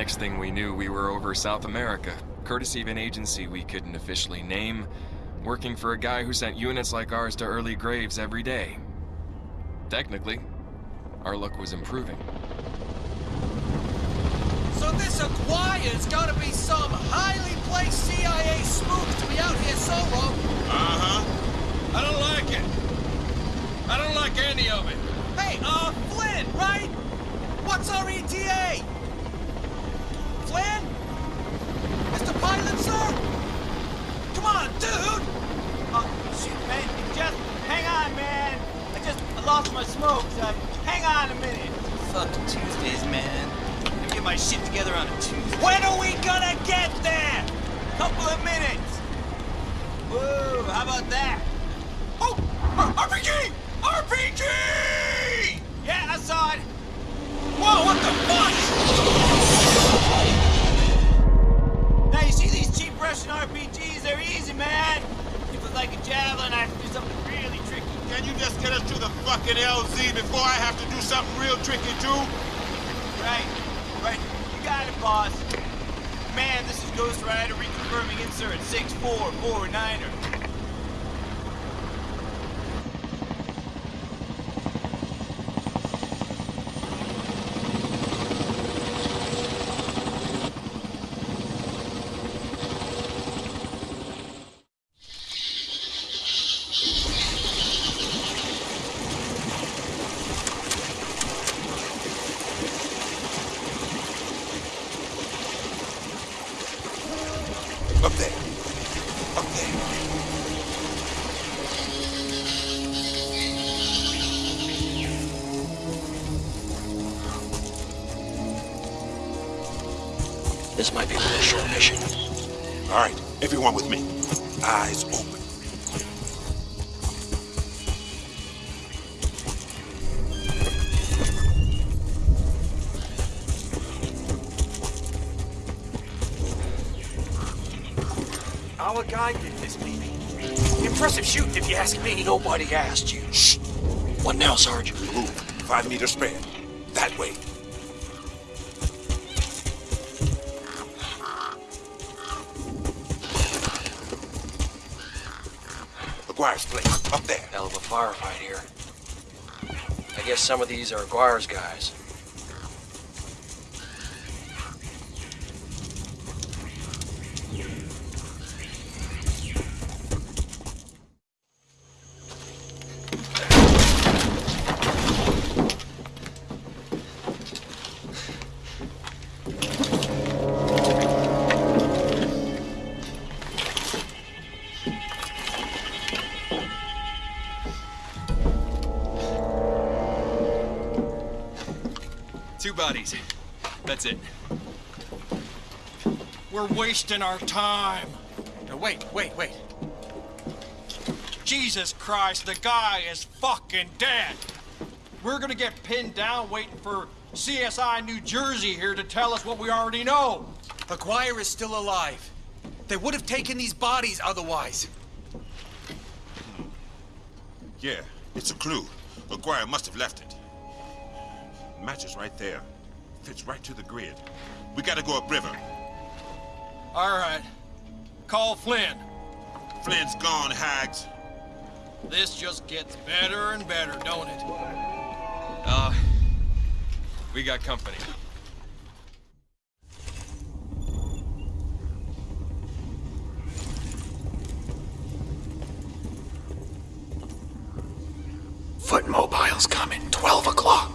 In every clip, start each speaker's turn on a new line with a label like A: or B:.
A: Next thing we knew, we were over South America, courtesy of an agency we couldn't officially name, working for a guy who sent units like ours to early graves every day. Technically, our luck was improving.
B: So this Aguirre's gotta be some highly placed CIA spook to be out here solo.
C: Uh-huh. I don't like it. I don't like any of it.
B: Hey, uh, Flynn, right? What's our ETA? Flynn? Mr. Pilot, sir? Come on, dude!
D: Oh, shoot, man. Just hang on, man. I just I lost my smokes. Hang on a minute. Fuck Tuesdays, man. Me get my shit together on a Tuesday.
B: When are we gonna get there?
D: Couple of minutes. Whoa, how about that?
B: Oh, RPG! RPG!
D: Yeah, I saw it.
B: Whoa, what the fuck?
D: Now, you see these cheap Russian RPGs? They're easy, man. If it's like a javelin, I have to do something.
C: Can you just get us to the fucking LZ before I have to do something real tricky, too?
D: Right, right. You got it, boss. Man, this is Ghost Rider reconfirming insert 6449er.
C: All right, everyone with me. Eyes open.
E: Our guy did this, baby. Impressive shooting, if you ask me. Nobody asked you. Shh. What now, Sarge?
C: Move. Five meters spread. That way. McGuire's place. Up there.
E: Hell of a firefight here. I guess some of these are Aguirre's guys.
A: Two bodies. That's it.
B: We're wasting our time.
F: Now, wait, wait, wait. Jesus Christ, the guy is fucking dead. We're gonna get pinned down waiting for CSI New Jersey here to tell us what we already know.
B: Aguirre is still alive. They would have taken these bodies otherwise. Hmm.
C: Yeah, it's a clue. McGuire must have left it. Matches right there. Fits right to the grid. We gotta go upriver.
F: All right. Call Flynn.
C: Flynn's gone, Hags.
F: This just gets better and better, don't it?
A: Uh, we got company.
E: Foot mobile's coming. 12 o'clock.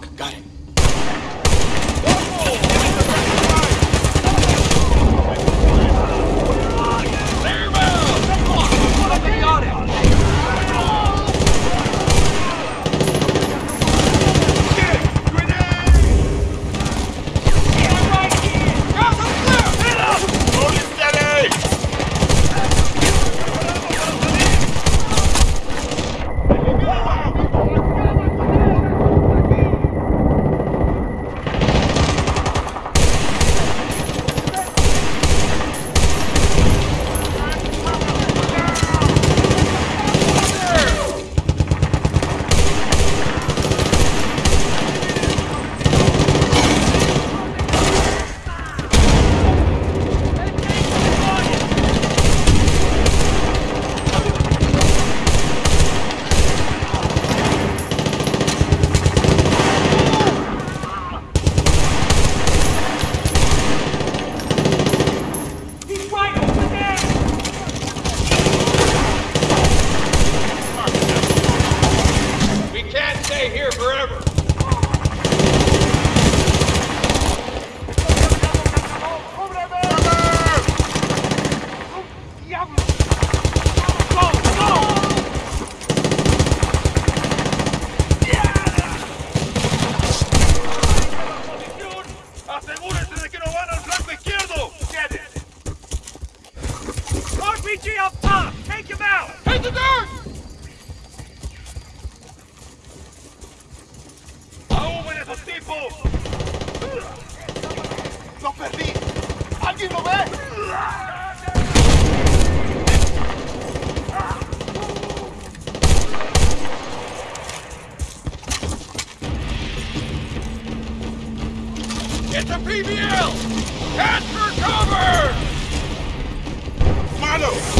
C: Milo!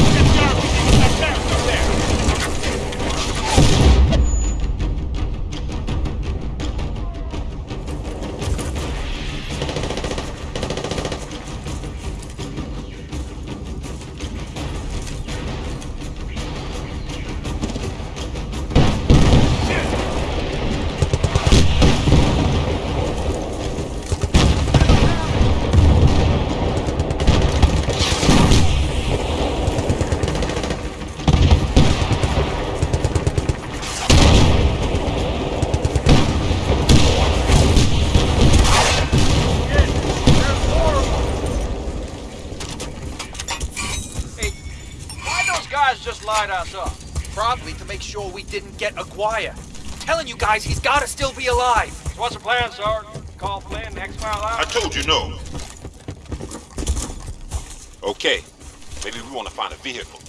B: We didn't get Aguirre. telling you guys, he's gotta still be alive.
G: So what's the plan, Sergeant? Call for land, next mile
C: I told you no. Okay, maybe we want to find a vehicle.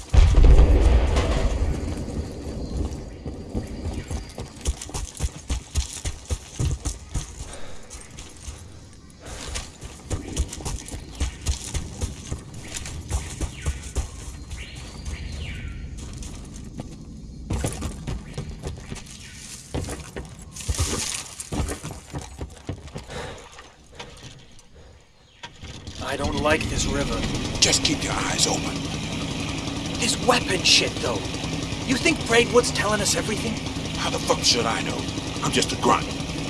B: I don't like this river.
C: Just keep your eyes open.
B: This weapon shit, though. You think Braidwood's telling us everything?
C: How the fuck should I know? I'm just a grunt,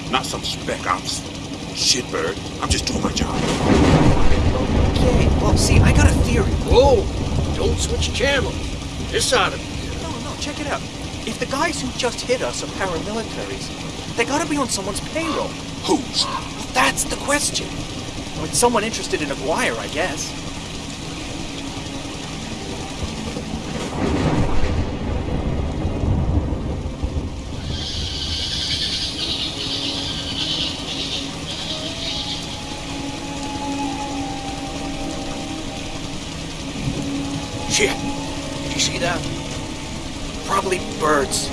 C: not some spec ops. Shitbird, I'm just doing my job.
B: Okay, well, see, I got a theory.
F: Whoa! Don't switch channels. This ought of be
B: No, no, check it out. If the guys who just hit us are paramilitaries, they gotta be on someone's payroll.
C: Who's?
B: That's the question. Mean, someone interested in Aguirre, I guess. Shit. Did you see that? Probably birds.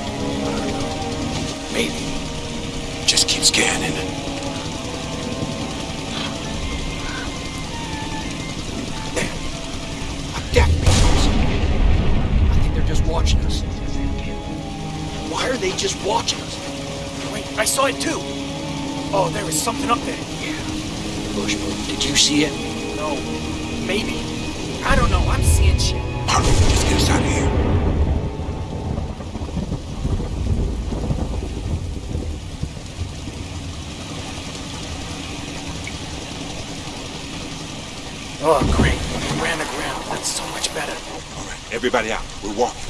C: Just
B: watching us? Wait, I saw it too. Oh, there is something up there. Yeah. Bushboat. Did you see it? No. Maybe. I don't know. I'm seeing shit.
C: Hurry, let's get us out of here.
B: Oh, great. We ran aground. That's so much better.
C: All right, everybody out. We're walking.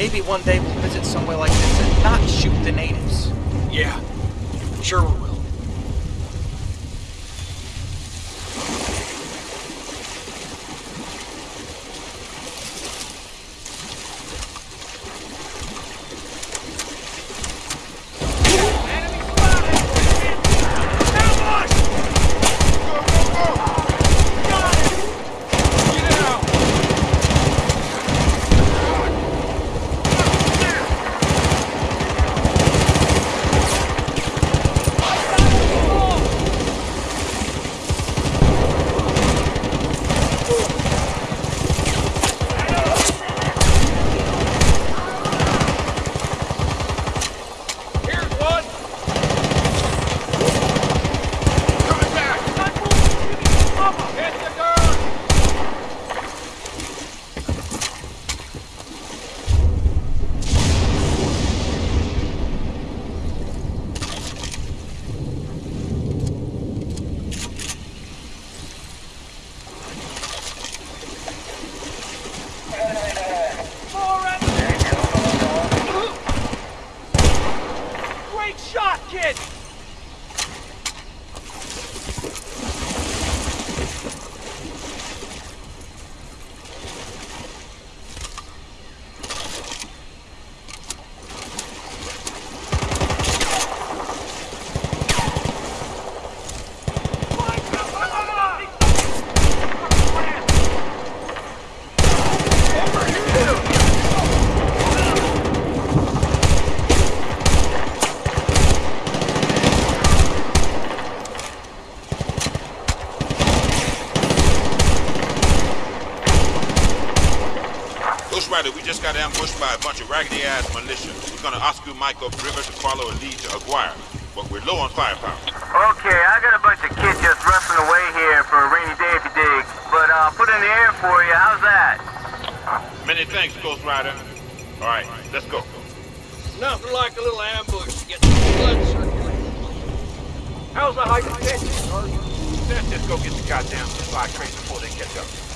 B: Maybe one day we'll visit somewhere like this and not shoot the natives.
F: Yeah. Sure we will.
C: Just got ambushed by a bunch of raggedy-ass militia. We're gonna Oscar Mike upriver to follow a lead to Aguirre, but we're low on firepower.
H: Okay, I got a bunch of kids just rustling away here for a rainy day if you dig. But I'll put in the air for you. How's that?
C: Many thanks, Ghost Rider. All right, let's go.
F: Nothing like a little ambush to get the blood circulating.
G: How's the hypertension, Sergeant? Let's just go get the goddamn supply crates before they catch up.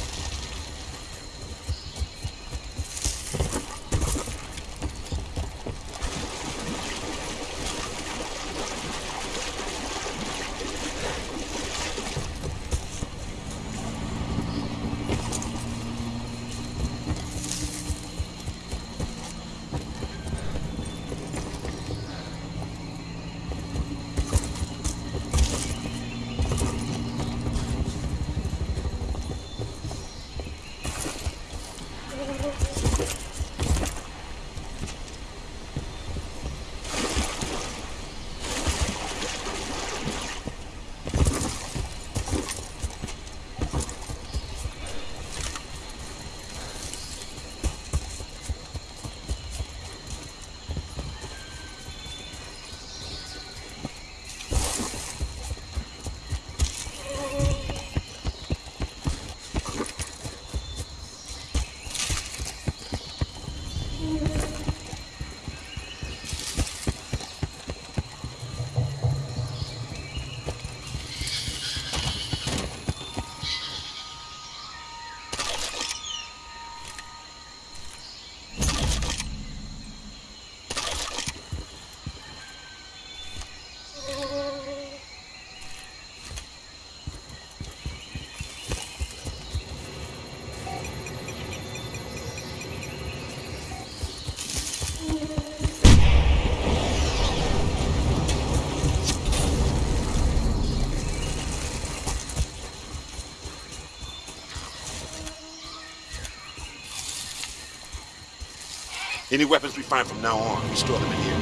C: Any weapons we find from now on, we store them in here.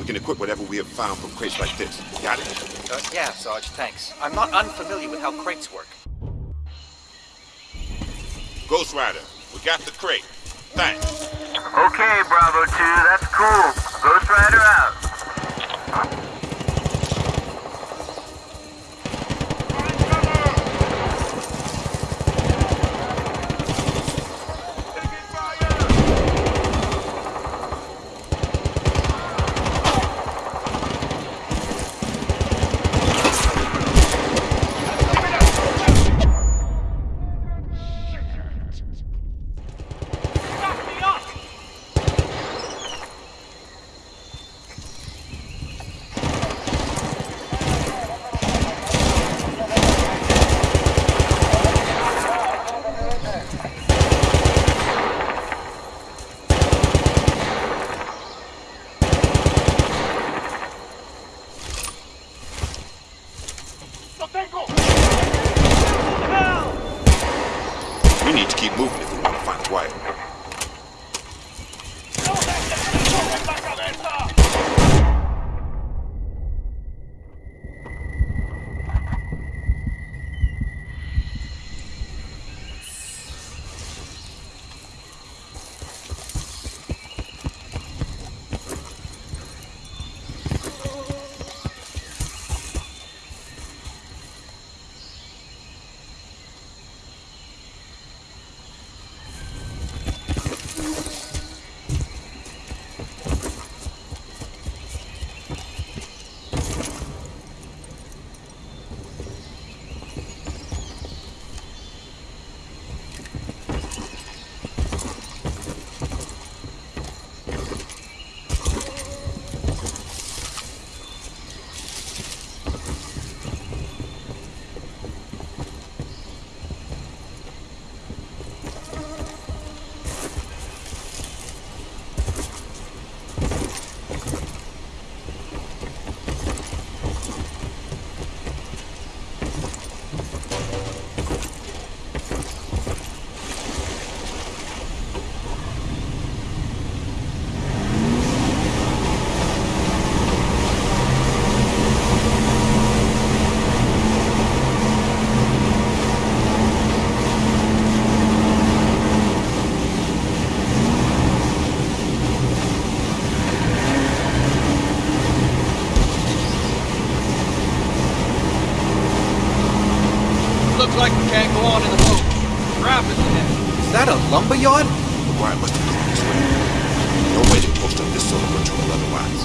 C: We can equip whatever we have found from crates like this. Got it?
B: Uh, yeah, Sarge, thanks. I'm not unfamiliar with how crates work.
C: Ghost Rider, we got the crate. Thanks.
H: Okay, Bravo 2, that's cool. Ghost Rider out.
B: Okay. Lumberyard?
C: McGuire must have come this way. No way to post up this sort of patrol otherwise.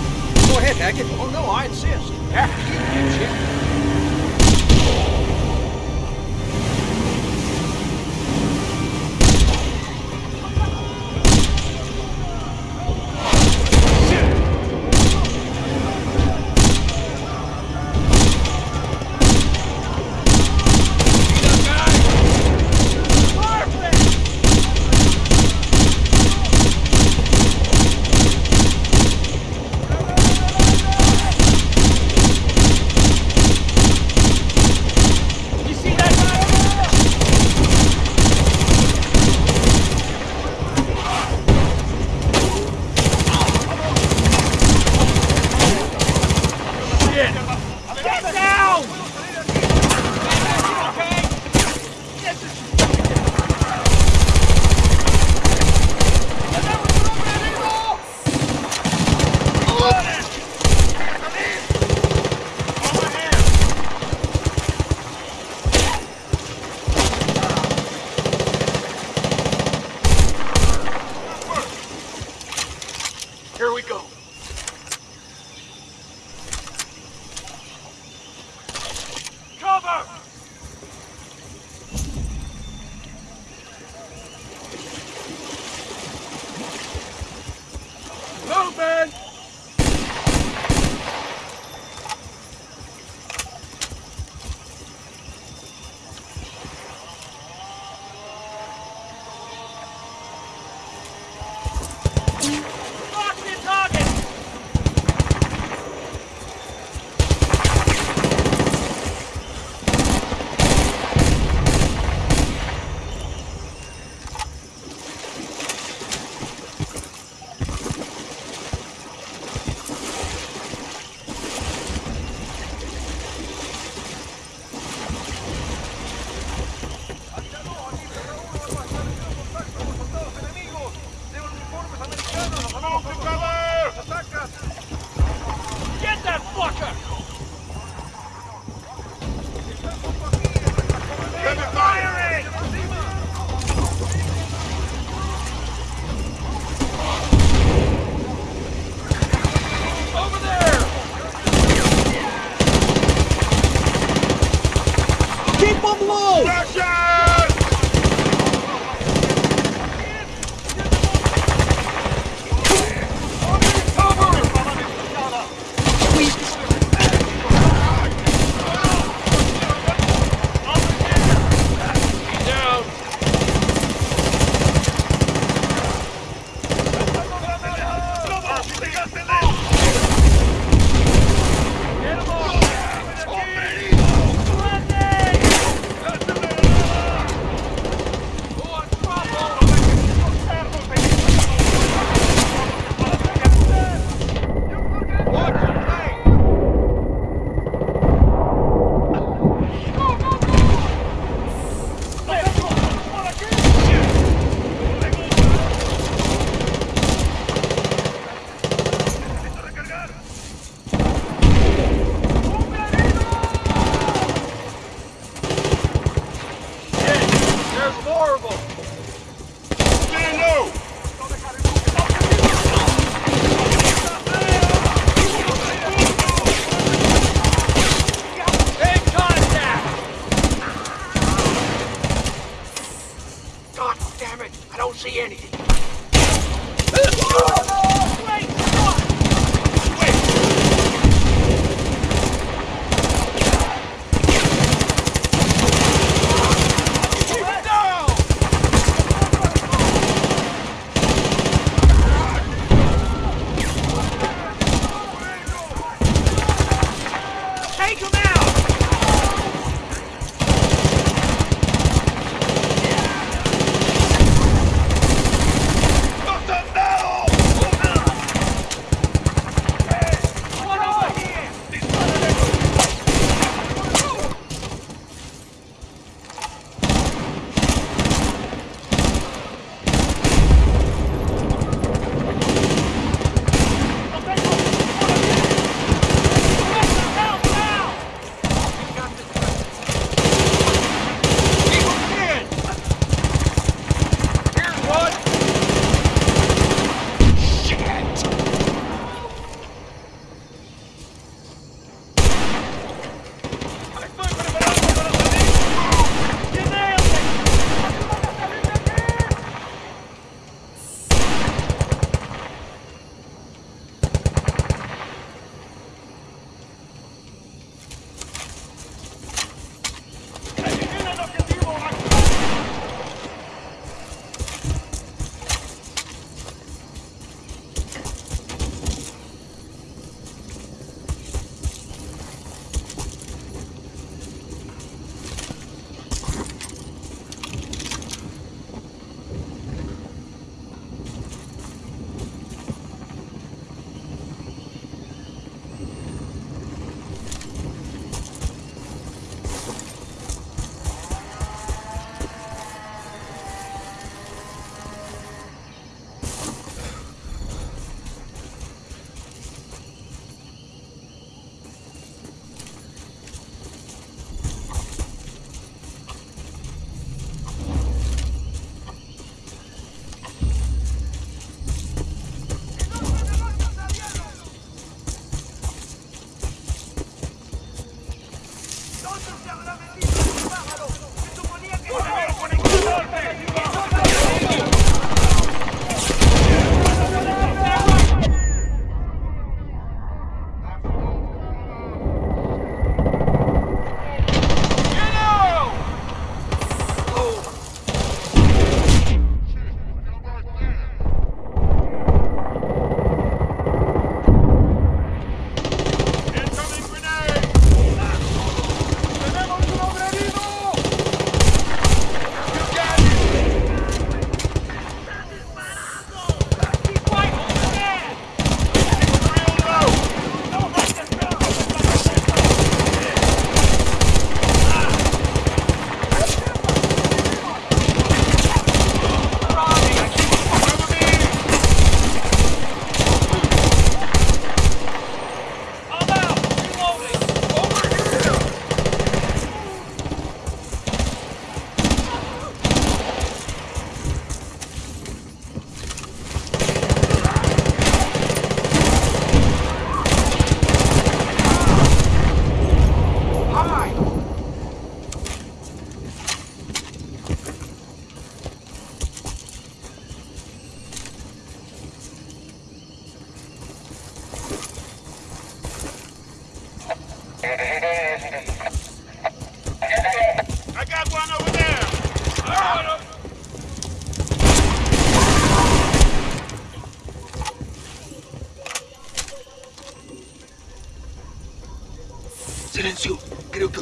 F: Go ahead, Hackett. Oh, no, I insist. After you, dipshit.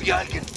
F: Silencio.